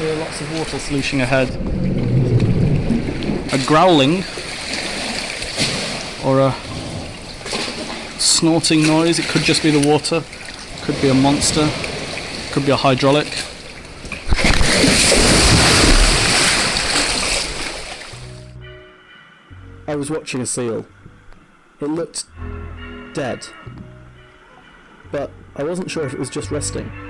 hear lots of water sloshing ahead. A growling or a snorting noise. It could just be the water, could be a monster, could be a hydraulic. I was watching a seal. It looked dead, but I wasn't sure if it was just resting.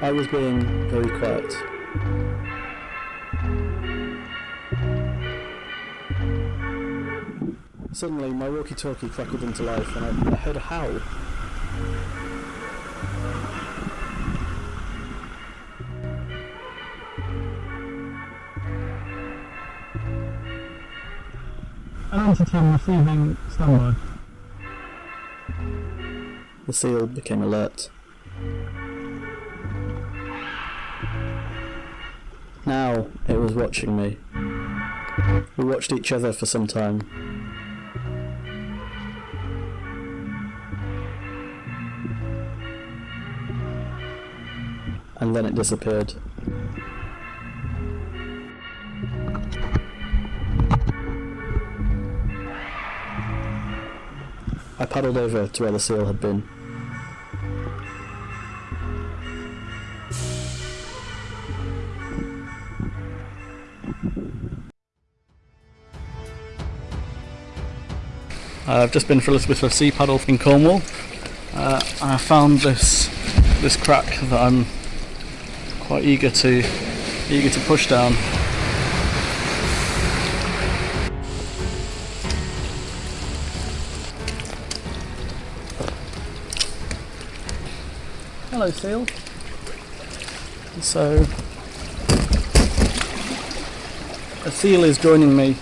I was being very quiet. Suddenly, my walkie-talkie crackled into life, and I, I heard a howl. An entity receiving standby. The seal became alert. Now it was watching me. We watched each other for some time. And then it disappeared. I paddled over to where the seal had been. Uh, I've just been for a little bit of sea paddle in Cornwall uh, I found this this crack that I'm quite eager to eager to push down. Hello seal. So a seal is joining me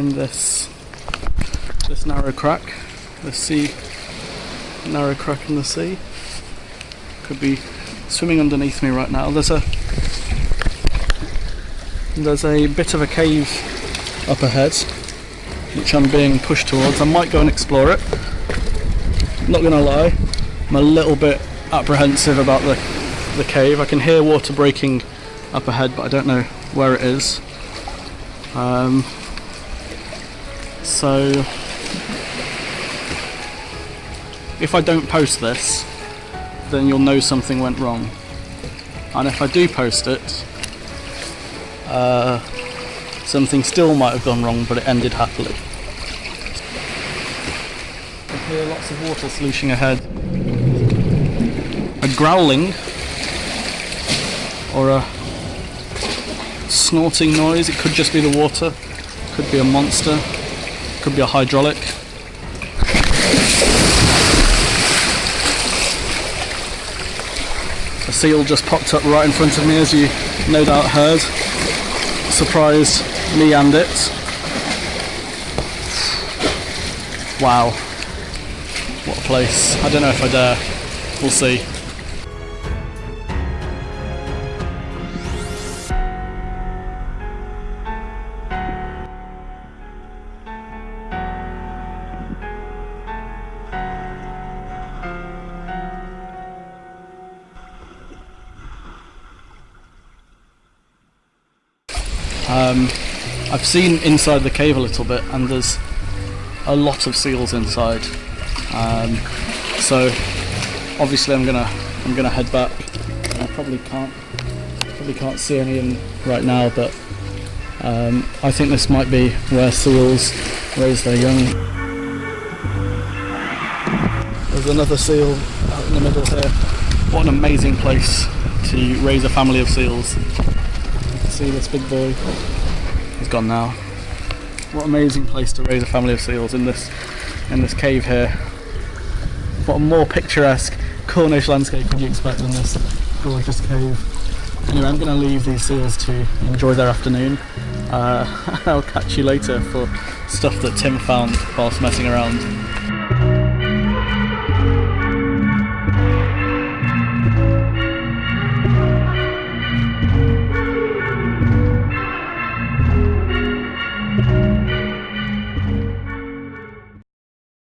in this this narrow crack, the sea narrow crack in the sea. Could be swimming underneath me right now. There's a there's a bit of a cave up ahead which I'm being pushed towards. I might go and explore it. Not gonna lie, I'm a little bit apprehensive about the the cave. I can hear water breaking up ahead, but I don't know where it is. Um, so if I don't post this then you'll know something went wrong. And if I do post it uh, something still might have gone wrong but it ended happily. I hear lots of water sloshing ahead. A growling or a snorting noise. It could just be the water. Could be a monster could be a hydraulic. A seal just popped up right in front of me as you no doubt heard. Surprised me and it. Wow. What a place. I don't know if I dare. We'll see. Um, I've seen inside the cave a little bit and there's a lot of seals inside. Um, so obviously I'm gonna I'm gonna head back. I probably can't probably can't see any in right now, but um, I think this might be where seals raise their young. There's another seal out in the middle here. What an amazing place to raise a family of seals see this big boy. He's gone now. What amazing place to raise a family of seals in this in this cave here. What a more picturesque Cornish landscape could you expect than this gorgeous cave. Anyway, I'm going to leave these seals to enjoy their afternoon. Uh, I'll catch you later for stuff that Tim found whilst messing around.